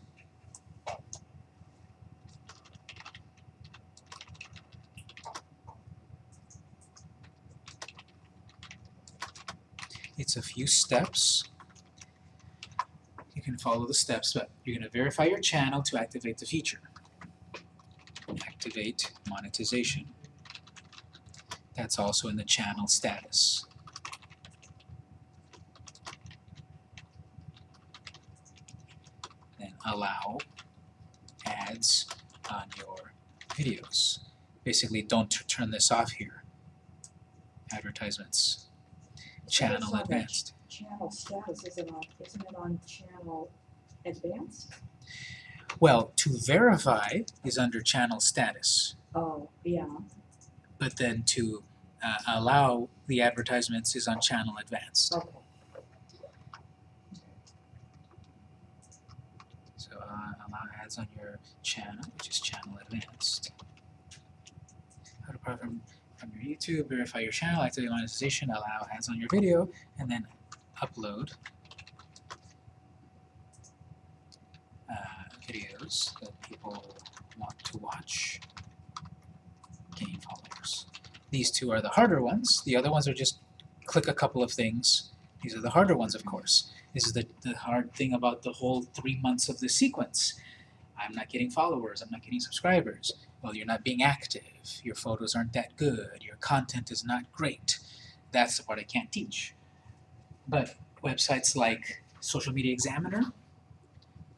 It's a few steps. You can follow the steps, but you're going to verify your channel to activate the feature. Activate monetization. That's also in the channel status. Then allow ads on your videos. Basically, don't turn this off here. Advertisements. Channel it's on that advanced. Channel status, is it on, isn't it on channel advanced? Well, to verify is under channel status, Oh, yeah, but then to uh, allow the advertisements is on channel advanced. okay. So uh, allow ads on your channel, which is channel advanced. How to from your YouTube, verify your channel, activate monetization, allow ads on your video, and then upload uh, videos that people want to watch, gain followers. These two are the harder ones. The other ones are just click a couple of things. These are the harder ones, of course. This is the, the hard thing about the whole three months of the sequence. I'm not getting followers, I'm not getting subscribers. Well, you're not being active, your photos aren't that good, your content is not great. That's the part I can't teach. But websites like Social Media Examiner,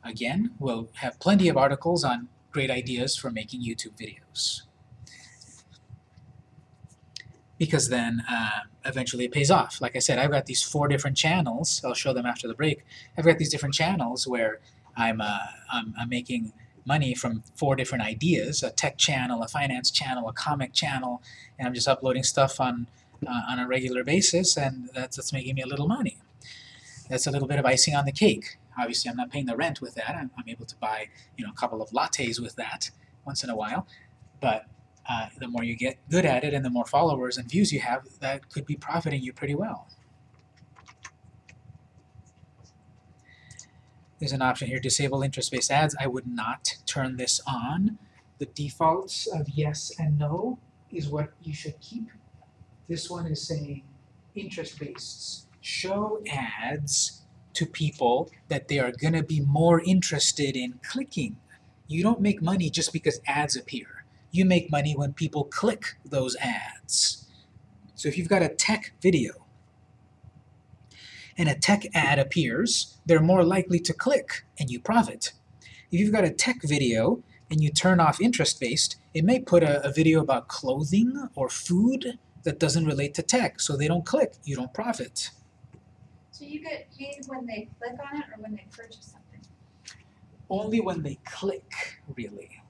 again, will have plenty of articles on great ideas for making YouTube videos. Because then uh, eventually it pays off. Like I said, I've got these four different channels. I'll show them after the break. I've got these different channels where I'm, uh, I'm, I'm making money from four different ideas, a tech channel, a finance channel, a comic channel, and I'm just uploading stuff on, uh, on a regular basis, and that's, that's making me a little money. That's a little bit of icing on the cake. Obviously, I'm not paying the rent with that. I'm, I'm able to buy, you know, a couple of lattes with that once in a while, but uh, the more you get good at it and the more followers and views you have, that could be profiting you pretty well. There's an option here, disable interest-based ads. I would not turn this on. The defaults of yes and no is what you should keep. This one is saying interest-based. Show ads to people that they are going to be more interested in clicking. You don't make money just because ads appear. You make money when people click those ads. So if you've got a tech video and a tech ad appears, they're more likely to click and you profit. If you've got a tech video and you turn off interest-based, it may put a, a video about clothing or food that doesn't relate to tech, so they don't click, you don't profit. So you get paid when they click on it or when they purchase something? Only when they click, really.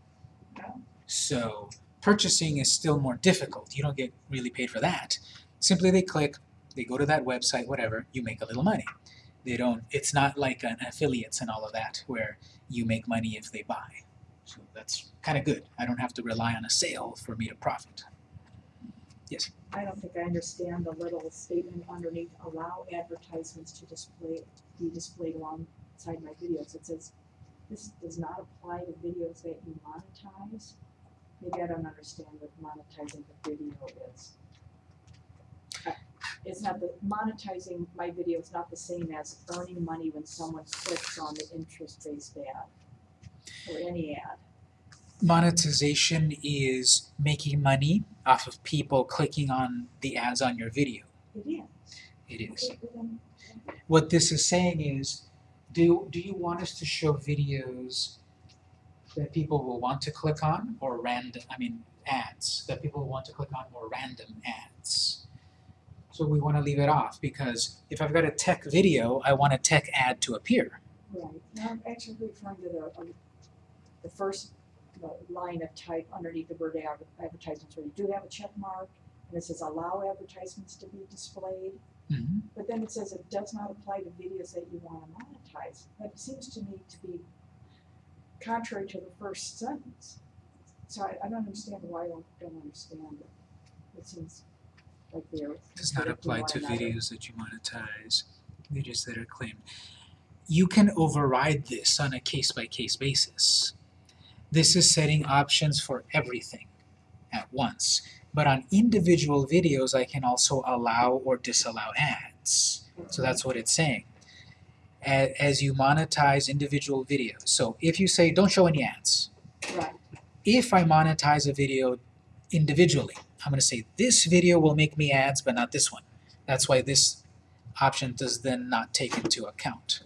Oh. So purchasing is still more difficult. You don't get really paid for that. Simply they click, they go to that website, whatever, you make a little money. They don't, it's not like an affiliates and all of that where you make money if they buy. So that's kind of good. I don't have to rely on a sale for me to profit. Yes? I don't think I understand the little statement underneath, allow advertisements to display, be displayed alongside my videos. It says, this does not apply to videos that you monetize. Maybe I don't understand what monetizing the video is. It's not the, monetizing my video is not the same as earning money when someone clicks on the interest-based ad. Or any ad. Monetization is making money off of people clicking on the ads on your video. It is. It is. Okay, well then, What this is saying is, do, do you want us to show videos that people will want to click on or random, I mean, ads that people will want to click on or random ads? So we want to leave it off because if I've got a tech video, I want a tech ad to appear. Right, now I'm actually referring to the, um, the first uh, line of type underneath the word advertisements, where you do have a check mark, and it says allow advertisements to be displayed, Mhm. but then it says it does not apply to videos that you wanna monetize. That seems to me to be contrary to the first sentence. So I, I don't understand why I don't, understand it. It seems Does not apply to videos that you monetize, videos that are claimed. You can override this on a case-by-case basis. This is setting options for everything at once. But on individual videos, I can also allow or disallow ads. So that's what it's saying. As you monetize individual videos. So if you say, don't show any ads, Right, if I monetize a video individually, I'm going to say this video will make me ads, but not this one. That's why this option does then not take into account.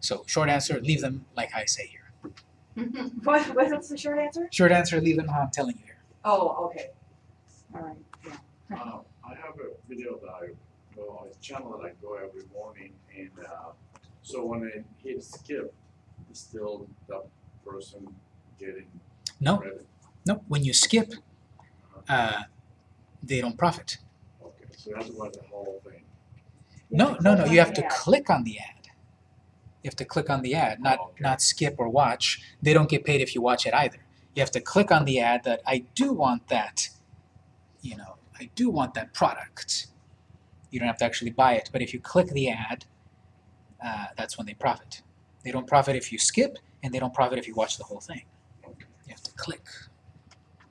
So short answer, leave them like I say here. what, what's the short answer? Short answer, leave them how I'm telling you here. Oh, okay, alright, yeah. Uh, I have a video that I go, a channel that I go every morning and, uh, so when I hit skip, it's still the person getting No, credit. no, when you skip, uh, they don't profit. Okay, so you have to watch the whole thing. No, no, no, you have to Yeah. click on the ad. You have to click on the ad, not, Oh, okay. not skip or watch. They don't get paid if you watch it either. You have to click on the ad that I do want that, you know, I do want that product. You don't have to actually buy it, but if you click the ad, uh, that's when they profit. They don't profit if you skip, and they don't profit if you watch the whole thing. You have to click.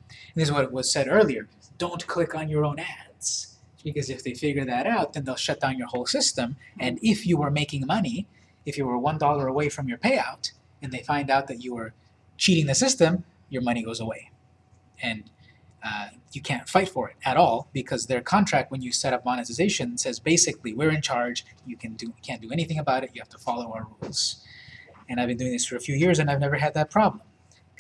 And this is what was said earlier. Don't click on your own ads. Because if they figure that out, then they'll shut down your whole system. And if you were making money, if you were one dollar away from your payout, and they find out that you were cheating the system, your money goes away. And uh, you can't fight for it at all because their contract, when you set up monetization, says basically we're in charge. You can do can't do anything about it. You have to follow our rules. And I've been doing this for a few years, and I've never had that problem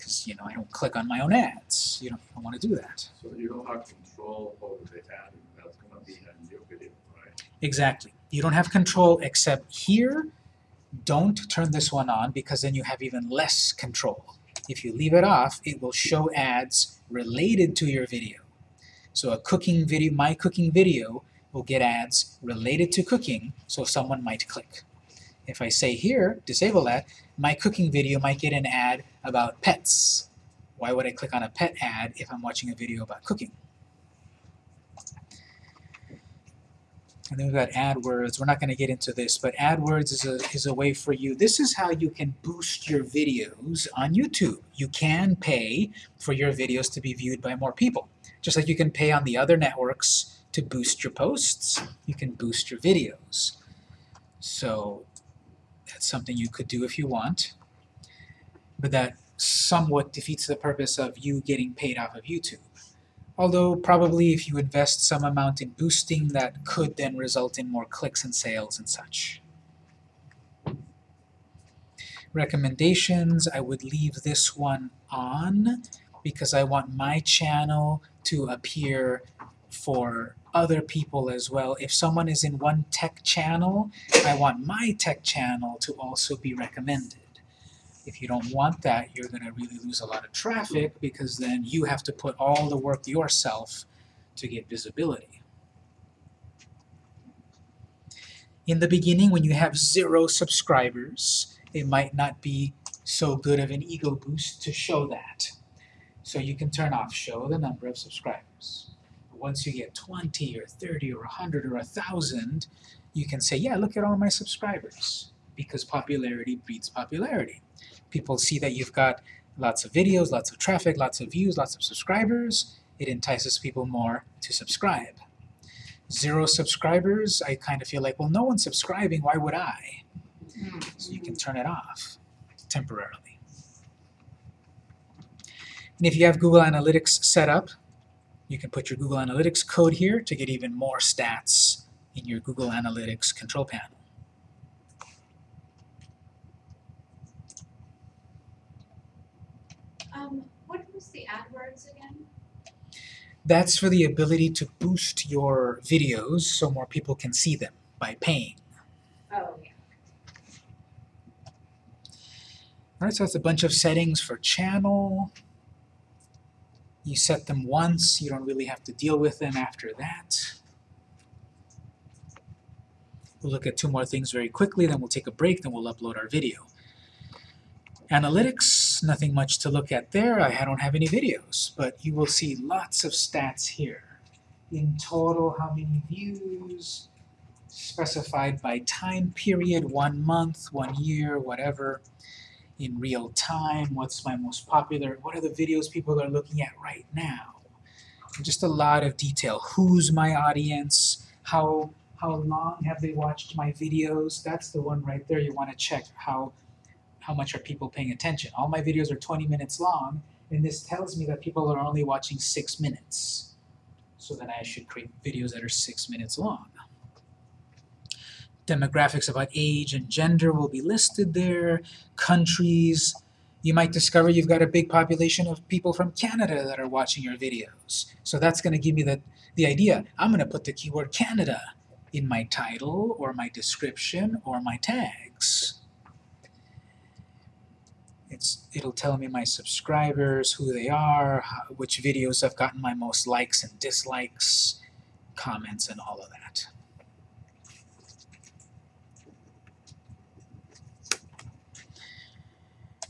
because you know I don't click on my own ads. You don't, don't want to do that. So you don't have control over the ad that's gonna be in your video, right? Exactly. You don't have control except here. Don't turn this one on because then you have even less control. If you leave it off, it will show ads related to your video. So a cooking video, my cooking video, will get ads related to cooking, so someone might click. If I say here, disable that, my cooking video might get an ad about pets. Why would I click on a pet ad if I'm watching a video about cooking? And then we've got AdWords. We're not going to get into this, but AdWords is a, is a way for you. This is how you can boost your videos on YouTube. You can pay for your videos to be viewed by more people. Just like you can pay on the other networks to boost your posts, you can boost your videos. So that's something you could do if you want, but that somewhat defeats the purpose of you getting paid off of YouTube. Although probably if you invest some amount in boosting, that could then result in more clicks and sales and such. Recommendations, I would leave this one on because I want my channel to appear for other people as well. If someone is in one tech channel, I want my tech channel to also be recommended. If you don't want that, you're going to really lose a lot of traffic because then you have to put all the work yourself to get visibility. In the beginning, when you have zero subscribers, it might not be so good of an ego boost to show that. So you can turn off show the number of subscribers. Once you get 20 or 30 or 100 or 1,000, you can say, yeah, look at all my subscribers. Because popularity breeds popularity. People see that you've got lots of videos, lots of traffic, lots of views, lots of subscribers. It entices people more to subscribe. Zero subscribers, I kind of feel like, well, no one's subscribing, why would I? So you can turn it off temporarily. And if you have Google Analytics set up, you can put your Google Analytics code here to get even more stats in your Google Analytics control panel. Um, what was the AdWords again? That's for the ability to boost your videos so more people can see them by paying. Oh, yeah. Alright, so that's a bunch of settings for channel. You set them once, you don't really have to deal with them after that. We'll look at two more things very quickly, then we'll take a break, then we'll upload our video. Analytics, nothing much to look at there. I don't have any videos, but you will see lots of stats here. In total, how many views, specified by time period, one month, one year, whatever. In real time, what's my most popular, what are the videos people are looking at right now. And just a lot of detail. Who's my audience? How, how long have they watched my videos? That's the one right there you want to check how how much are people paying attention. All my videos are 20 minutes long, and this tells me that people are only watching 6 minutes. So then I should create videos that are 6 minutes long. Demographics about age and gender will be listed there. Countries. You might discover you've got a big population of people from Canada that are watching your videos. So that's going to give me the, the idea. I'm going to put the keyword Canada in my title, or my description, or my tags. It's, it'll tell me my subscribers, who they are, how, which videos have gotten my most likes and dislikes, comments, and all of that.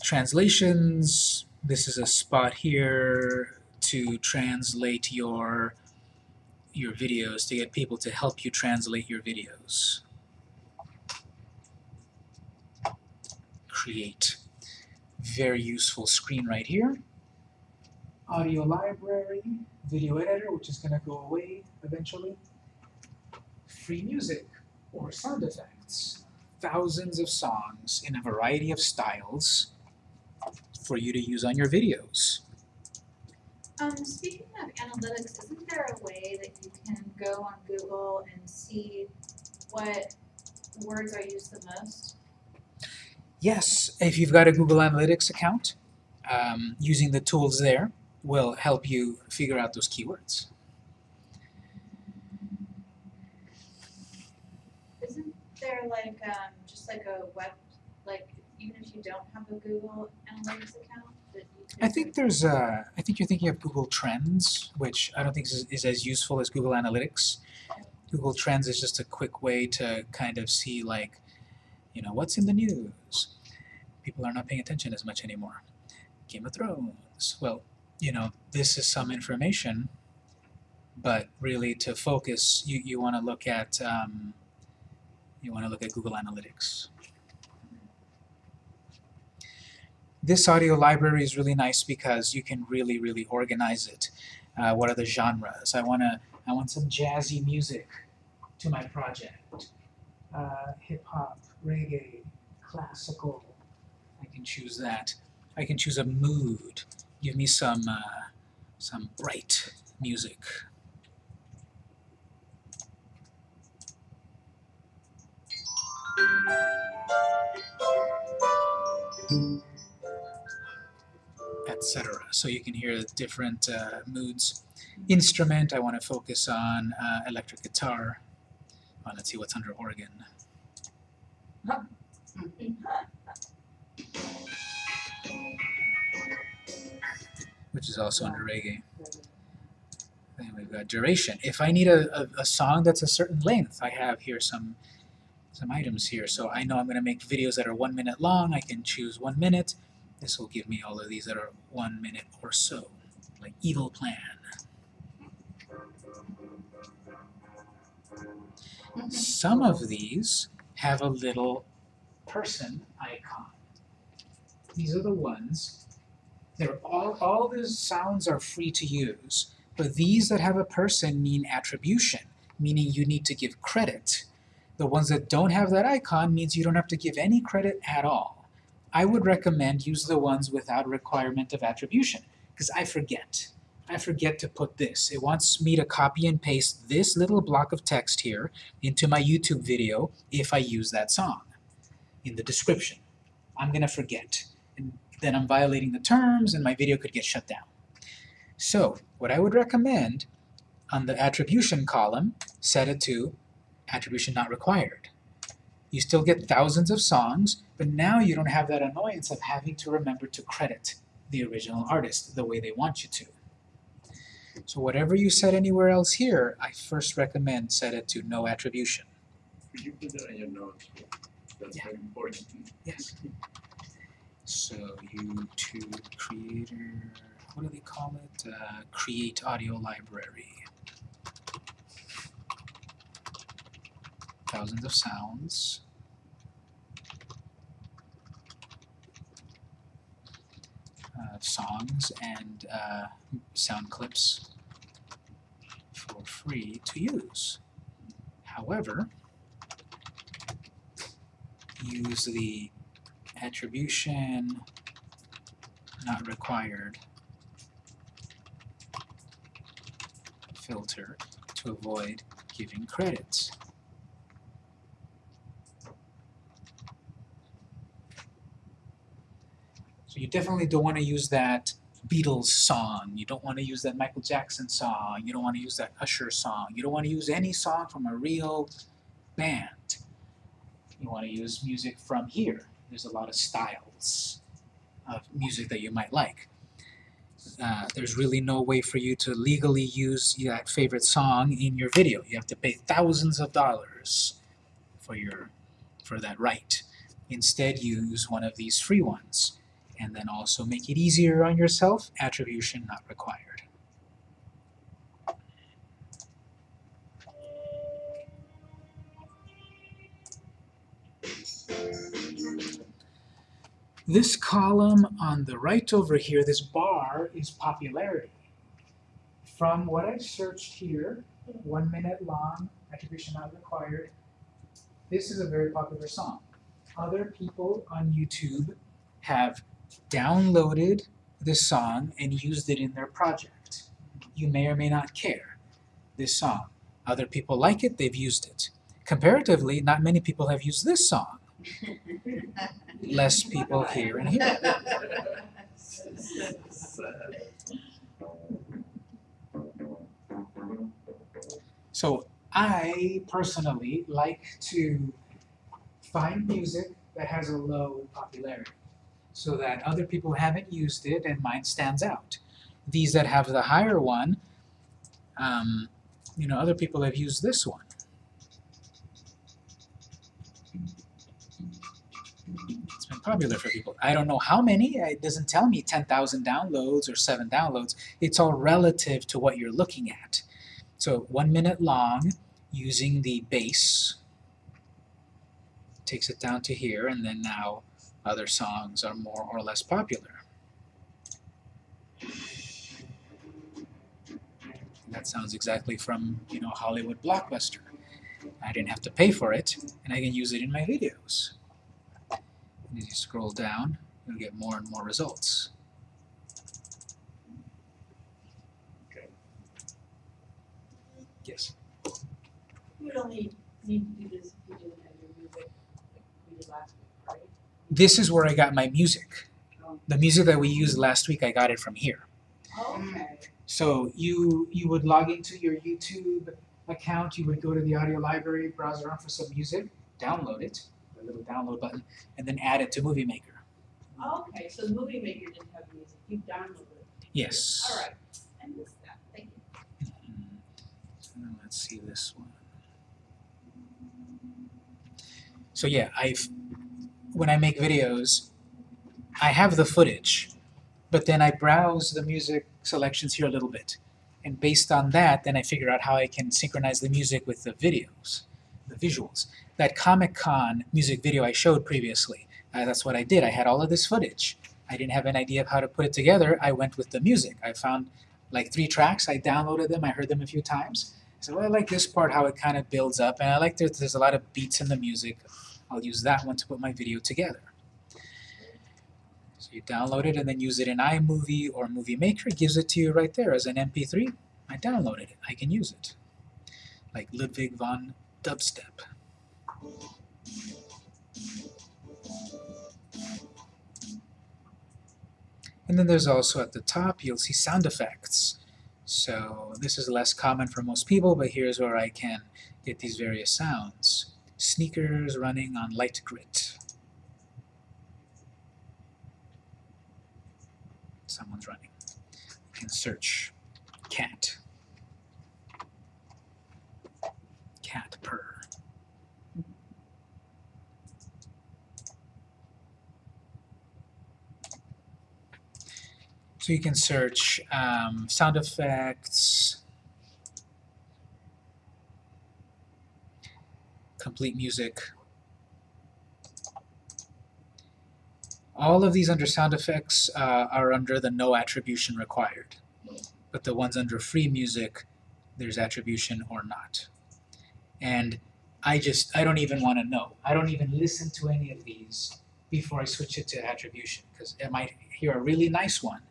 Translations, this is a spot here to translate your your videos, to get people to help you translate your videos. Create very useful screen right here. Audio library, video editor, which is going to go away eventually. Free music or sound effects. Thousands of songs in a variety of styles for you to use on your videos. Um, speaking of analytics, isn't there a way that you can go on Google and see what words are used the most? Yes, if you've got a Google Analytics account, um, using the tools there will help you figure out those keywords. Isn't there like, um, just like a web, like, even if you don't have a Google Analytics account, that you could? I think there's uh, I think you're thinking of Google Trends, which I don't think is, is as useful as Google Analytics. Google Trends is just a quick way to kind of see like, you know, what's in the news. People are not paying attention as much anymore. Game of Thrones. Well, you know, this is some information, but really to focus, you, you want to look at um, you want to look at Google Analytics. This audio library is really nice because you can really, really organize it. Uh, what are the genres? I wanna, I want some jazzy music to my project. Uh, hip hop, reggae, classical. I can choose that. I can choose a mood. Give me some uh, some bright music. Etc. So you can hear the different uh, moods. Instrument, I want to focus on uh, electric guitar. Well, let's see what's under organ. Which is also under reggae. Then we've got duration. If I need a, a, a song that's a certain length, I have here some some items here. So I know I'm going to make videos that are one minute long. I can choose one minute. This will give me all of these that are one minute or so, like Evil Plan. Some of these have a little person icon. These are the ones. They're all, all the sounds are free to use, but these that have a person mean attribution, meaning you need to give credit. The ones that don't have that icon means you don't have to give any credit at all. I would recommend use the ones without requirement of attribution, because I forget. I forget to put this. It wants me to copy and paste this little block of text here into my YouTube video if I use that song in the description. I'm going to forget. And then I'm violating the terms and my video could get shut down. So what I would recommend on the attribution column, set it to attribution not required. You still get thousands of songs, but now you don't have that annoyance of having to remember to credit the original artist the way they want you to. So whatever you set anywhere else here, I first recommend set it to no attribution. Could you put that in your notes? That's Yeah. very important. Yes. So YouTube Creator, what do they call it? Uh, create Audio Library. Thousands of sounds. Uh, songs and uh, sound clips for free to use. However, use the attribution not required filter to avoid giving credits. So you definitely don't want to use that Beatles song, you don't want to use that Michael Jackson song, you don't want to use that Usher song, you don't want to use any song from a real band. You want to use music from here. There's a lot of styles of music that you might like. Uh, there's really no way for you to legally use that favorite song in your video. You have to pay thousands of dollars for your for that right. Instead, use one of these free ones, and then also make it easier on yourself. Attribution not required. This column on the right over here, this bar, is popularity. From what I've searched here, one minute long, attribution not required, this is a very popular song. Other people on YouTube have downloaded this song and used it in their project. You may or may not care this song. Other people like it, they've used it. Comparatively, not many people have used this song. Less people here and here. So I personally like to find music that has a low popularity so that other people haven't used it and mine stands out. These that have the higher one, um, you know, other people have used this one. It's been popular for people. I don't know how many, it doesn't tell me 10,000 downloads or 7 downloads. It's all relative to what you're looking at. So one minute long using the base takes it down to here and then now other songs are more or less popular. That sounds exactly from, you know, Hollywood Blockbuster. I didn't have to pay for it and I can use it in my videos. And as you scroll down, you'll get more and more results. Okay. Yes. You would only need to do this if you didn't have your music like we did last week, right? This is where I got my music. The music that we used last week, I got it from here. Okay. So you you would log into your YouTube account, you would go to the audio library, browse around for some music, download it, the little download button, and then add it to Movie Maker. Okay, so the movie maker didn't have music, you downloaded it. Yes. All right, I missed that, thank you. Mhm. So let's see this one. So yeah, I've when I make videos, I have the footage, but then I browse the music selections here a little bit. And based on that, then I figure out how I can synchronize the music with the videos, the visuals. That Comic Con music video I showed previously, uh, that's what I did. I had all of this footage. I didn't have an idea of how to put it together. I went with the music. I found like three tracks. I downloaded them. I heard them a few times. I said, well, I like this part, how it kind of builds up, and I like that there's a lot of beats in the music. I'll use that one to put my video together. So you download it and then use it in iMovie or Movie Maker. It gives it to you right there as an MP3. I downloaded it. I can use it. Like Ludwig von Dubstep. And then there's also at the top, you'll see sound effects. So this is less common for most people, but here's where I can get these various sounds. Sneakers running on light grit. Someone's running. You can search cat. Cat purr. So you can search um, sound effects, complete music. All of these under sound effects uh, are under the no attribution required. But the ones under free music, there's attribution or not. And I just, I don't even want to know. I don't even listen to any of these before I switch it to attribution because I might hear a really nice one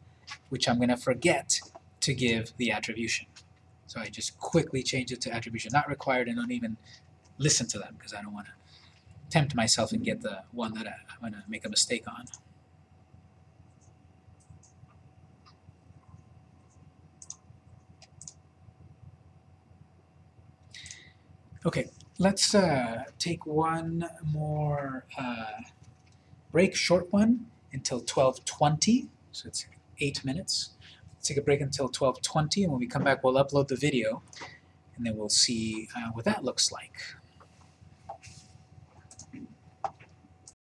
which I'm going to forget to give the attribution. So I just quickly change it to attribution not required and don't even listen to them because I don't want to tempt myself and get the one that I, I'm going to make a mistake on. Okay, let's uh, take one more uh, break, short one, until 12.20. So it's eight minutes. Let's take a break until 12.20 and when we come back we'll upload the video and then we'll see uh, what that looks like.